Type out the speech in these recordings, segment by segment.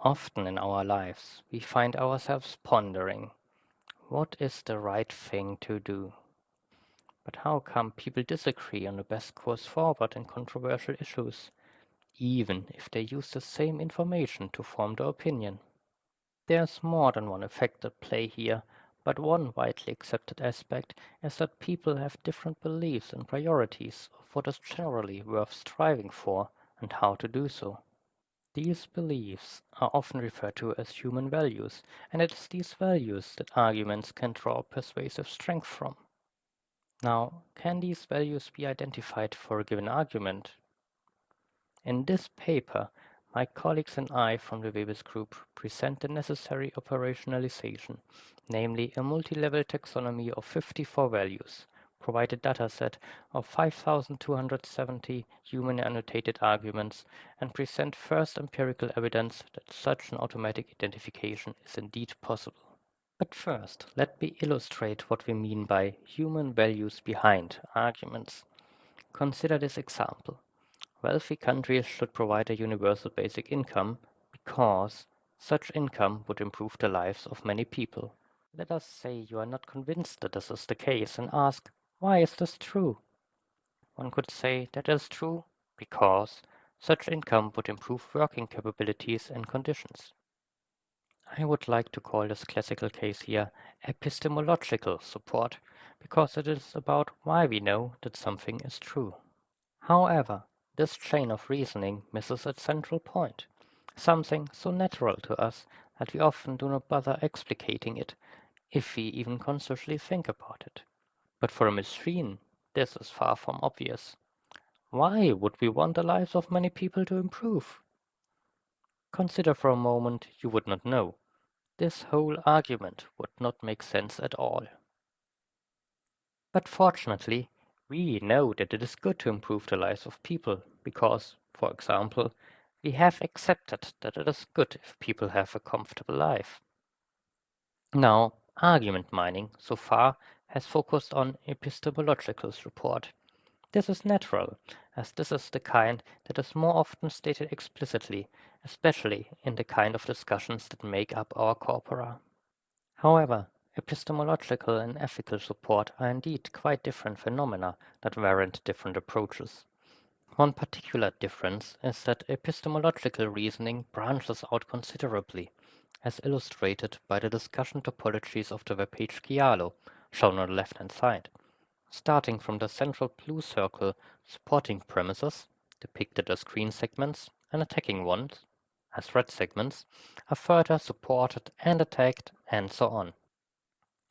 Often in our lives, we find ourselves pondering, what is the right thing to do? But how come people disagree on the best course forward in controversial issues, even if they use the same information to form their opinion? There's more than one effect at play here, but one widely accepted aspect is that people have different beliefs and priorities of what is generally worth striving for and how to do so. These beliefs are often referred to as human values, and it is these values that arguments can draw persuasive strength from. Now, can these values be identified for a given argument? In this paper, my colleagues and I from the Webis Group present the necessary operationalization, namely a multi-level taxonomy of 54 values, provide a dataset of 5,270 human annotated arguments, and present first empirical evidence that such an automatic identification is indeed possible. But first, let me illustrate what we mean by human values behind arguments. Consider this example. Wealthy countries should provide a universal basic income because such income would improve the lives of many people. Let us say you are not convinced that this is the case and ask, why is this true? One could say that is true because such income would improve working capabilities and conditions. I would like to call this classical case here epistemological support because it is about why we know that something is true. However, this chain of reasoning misses its central point, something so natural to us that we often do not bother explicating it, if we even consciously think about it. But for a machine, this is far from obvious. Why would we want the lives of many people to improve? Consider for a moment you would not know. This whole argument would not make sense at all. But fortunately, we know that it is good to improve the lives of people because, for example, we have accepted that it is good if people have a comfortable life. Now, argument mining so far has focused on epistemological support. This is natural, as this is the kind that is more often stated explicitly, especially in the kind of discussions that make up our corpora. However, epistemological and ethical support are indeed quite different phenomena that warrant different approaches. One particular difference is that epistemological reasoning branches out considerably, as illustrated by the discussion topologies of the web page shown on the left-hand side. Starting from the central blue circle supporting premises, depicted as green segments, and attacking ones, as red segments, are further supported and attacked, and so on.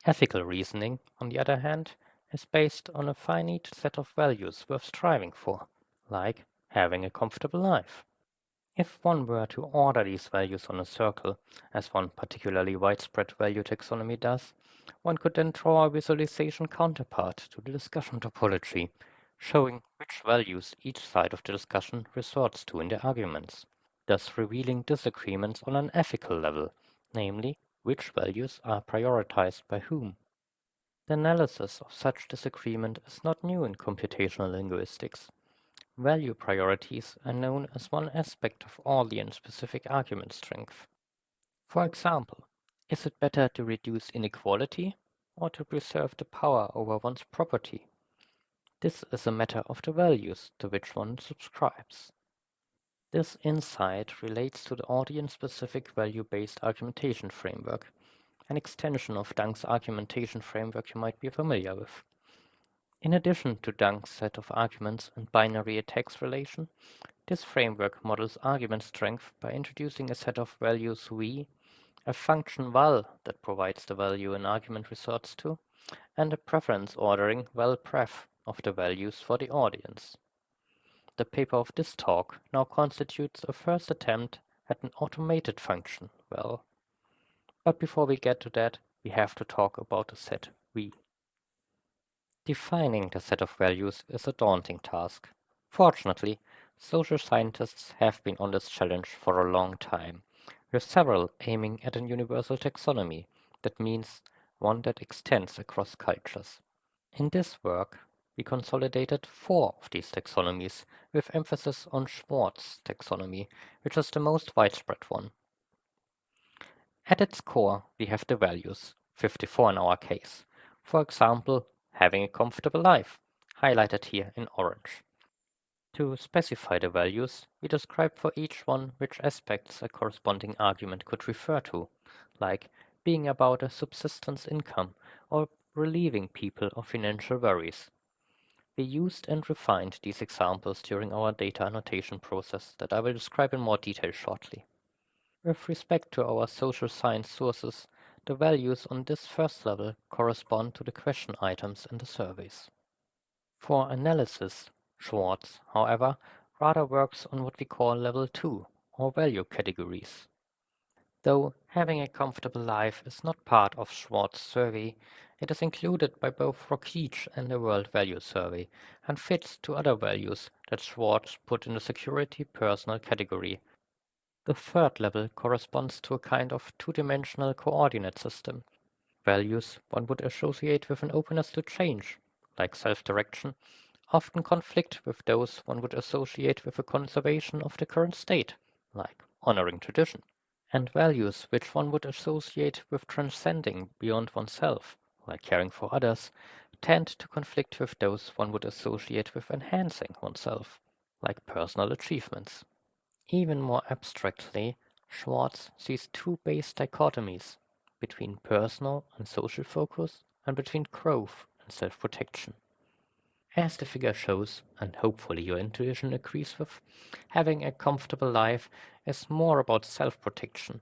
Ethical reasoning, on the other hand, is based on a finite set of values worth striving for, like having a comfortable life. If one were to order these values on a circle, as one particularly widespread value taxonomy does, one could then draw a visualization counterpart to the discussion topology, showing which values each side of the discussion resorts to in their arguments, thus revealing disagreements on an ethical level, namely, which values are prioritized by whom. The analysis of such disagreement is not new in computational linguistics. Value priorities are known as one aspect of audience-specific argument strength. For example, is it better to reduce inequality or to preserve the power over one's property? This is a matter of the values to which one subscribes. This insight relates to the audience-specific value-based argumentation framework, an extension of Dung's argumentation framework you might be familiar with. In addition to Dung's set of arguments and binary attacks relation, this framework models argument strength by introducing a set of values v a function val that provides the value an argument resorts to, and a preference ordering val pref of the values for the audience. The paper of this talk now constitutes a first attempt at an automated function val. But before we get to that, we have to talk about the set V. Defining the set of values is a daunting task. Fortunately, social scientists have been on this challenge for a long time with several aiming at an universal taxonomy, that means one that extends across cultures. In this work, we consolidated four of these taxonomies, with emphasis on Schwartz taxonomy, which is the most widespread one. At its core, we have the values, 54 in our case. For example, having a comfortable life, highlighted here in orange. To specify the values, we describe for each one which aspects a corresponding argument could refer to, like being about a subsistence income or relieving people of financial worries. We used and refined these examples during our data annotation process that I will describe in more detail shortly. With respect to our social science sources, the values on this first level correspond to the question items in the surveys. For analysis, Schwartz, however, rather works on what we call level 2, or value categories. Though having a comfortable life is not part of Schwartz's survey, it is included by both Rokeach and the World Value Survey, and fits to other values that Schwartz put in the security personal category the third level corresponds to a kind of two-dimensional coordinate system. Values one would associate with an openness to change, like self-direction, often conflict with those one would associate with a conservation of the current state, like honoring tradition, and values which one would associate with transcending beyond oneself, like caring for others, tend to conflict with those one would associate with enhancing oneself, like personal achievements. Even more abstractly, Schwartz sees two base dichotomies between personal and social focus and between growth and self-protection. As the figure shows, and hopefully your intuition agrees with, having a comfortable life is more about self-protection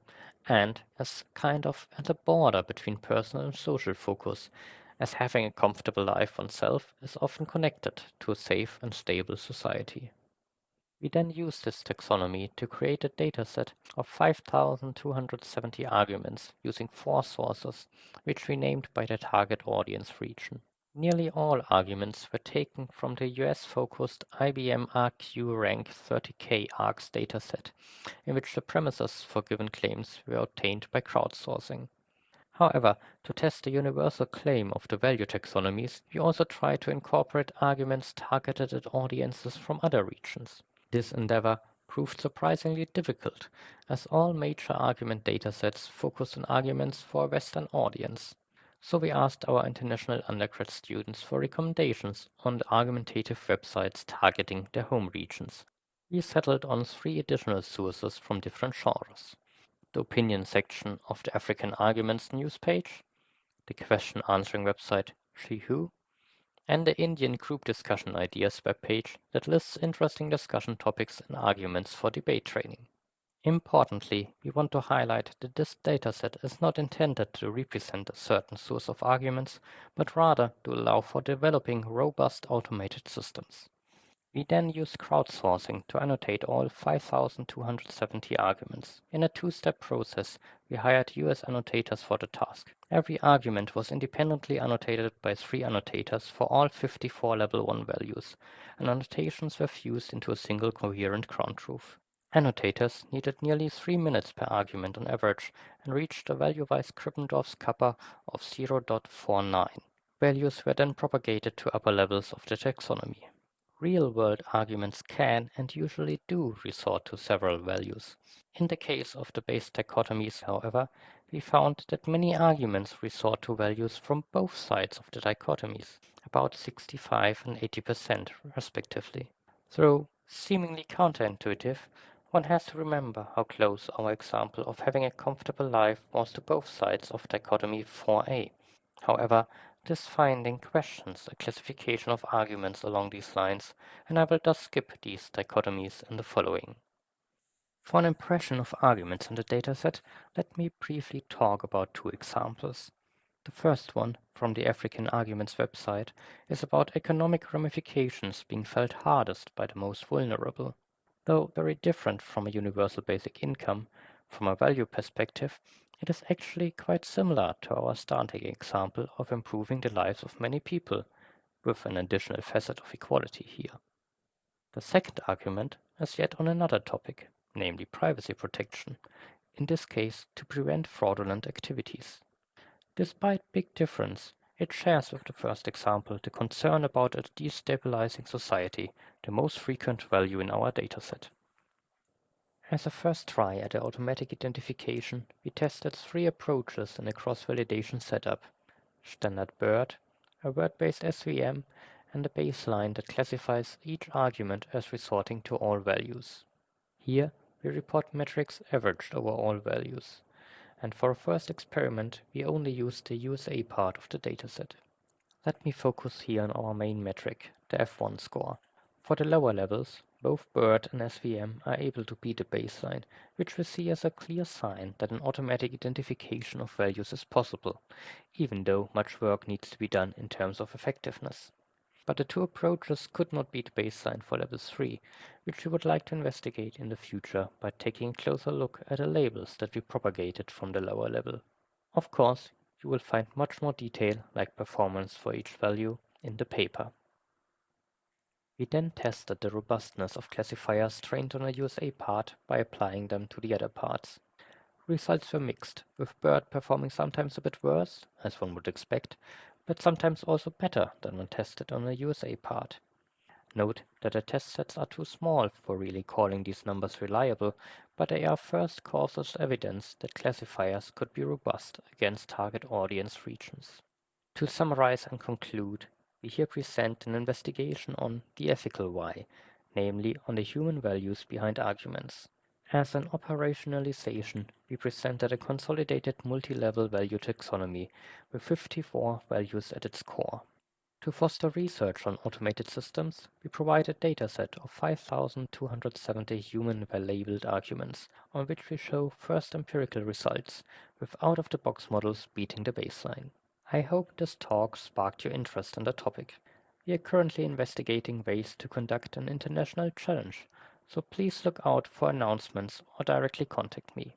and is kind of at the border between personal and social focus, as having a comfortable life oneself is often connected to a safe and stable society. We then use this taxonomy to create a dataset of 5,270 arguments using four sources, which we named by the target audience region. Nearly all arguments were taken from the US-focused IBM ArgQ Rank 30K ARGS dataset, in which the premises for given claims were obtained by crowdsourcing. However, to test the universal claim of the value taxonomies, we also try to incorporate arguments targeted at audiences from other regions. This endeavor proved surprisingly difficult, as all major argument datasets focus on arguments for a Western audience. So we asked our international undergrad students for recommendations on the argumentative websites targeting their home regions. We settled on three additional sources from different genres. The opinion section of the African Arguments news page, the question answering website Zhihu, and the Indian Group Discussion Ideas webpage that lists interesting discussion topics and arguments for debate training. Importantly, we want to highlight that this dataset is not intended to represent a certain source of arguments, but rather to allow for developing robust automated systems. We then used crowdsourcing to annotate all 5,270 arguments. In a two-step process, we hired US annotators for the task. Every argument was independently annotated by three annotators for all 54 level 1 values, and annotations were fused into a single coherent ground truth. Annotators needed nearly 3 minutes per argument on average and reached a value-wise Krippendorff's kappa of 0.49. Values were then propagated to upper levels of the taxonomy. Real-world arguments can and usually do resort to several values. In the case of the base dichotomies, however, we found that many arguments resort to values from both sides of the dichotomies, about 65 and 80% respectively. Though seemingly counterintuitive, one has to remember how close our example of having a comfortable life was to both sides of dichotomy 4a. However, this finding questions a classification of arguments along these lines, and I will thus skip these dichotomies in the following. For an impression of arguments in the dataset, let me briefly talk about two examples. The first one, from the African Arguments website, is about economic ramifications being felt hardest by the most vulnerable. Though very different from a universal basic income, from a value perspective, it is actually quite similar to our starting example of improving the lives of many people, with an additional facet of equality here. The second argument is yet on another topic, namely privacy protection, in this case to prevent fraudulent activities. Despite big difference, it shares with the first example the concern about a destabilizing society, the most frequent value in our dataset. As a first try at automatic identification, we tested three approaches in a cross-validation setup. Standard BERT, a word-based SVM, and a baseline that classifies each argument as resorting to all values. Here, we report metrics averaged over all values. And for a first experiment, we only used the USA part of the dataset. Let me focus here on our main metric, the F1 score. For the lower levels, both BERT and SVM are able to beat the baseline, which we see as a clear sign that an automatic identification of values is possible, even though much work needs to be done in terms of effectiveness. But the two approaches could not beat the baseline for level 3, which we would like to investigate in the future by taking a closer look at the labels that we propagated from the lower level. Of course, you will find much more detail, like performance for each value, in the paper. We then tested the robustness of classifiers trained on a USA part by applying them to the other parts. Results were mixed, with BERT performing sometimes a bit worse, as one would expect, but sometimes also better than when tested on a USA part. Note that the test sets are too small for really calling these numbers reliable, but they are first cautious evidence that classifiers could be robust against target audience regions. To summarize and conclude, we here present an investigation on the ethical why, namely on the human values behind arguments. As an operationalization, we presented a consolidated multi-level value taxonomy with 54 values at its core. To foster research on automated systems, we provide a dataset of 5,270 human-labeled arguments, on which we show first empirical results, with out-of-the-box models beating the baseline. I hope this talk sparked your interest in the topic. We are currently investigating ways to conduct an international challenge, so please look out for announcements or directly contact me.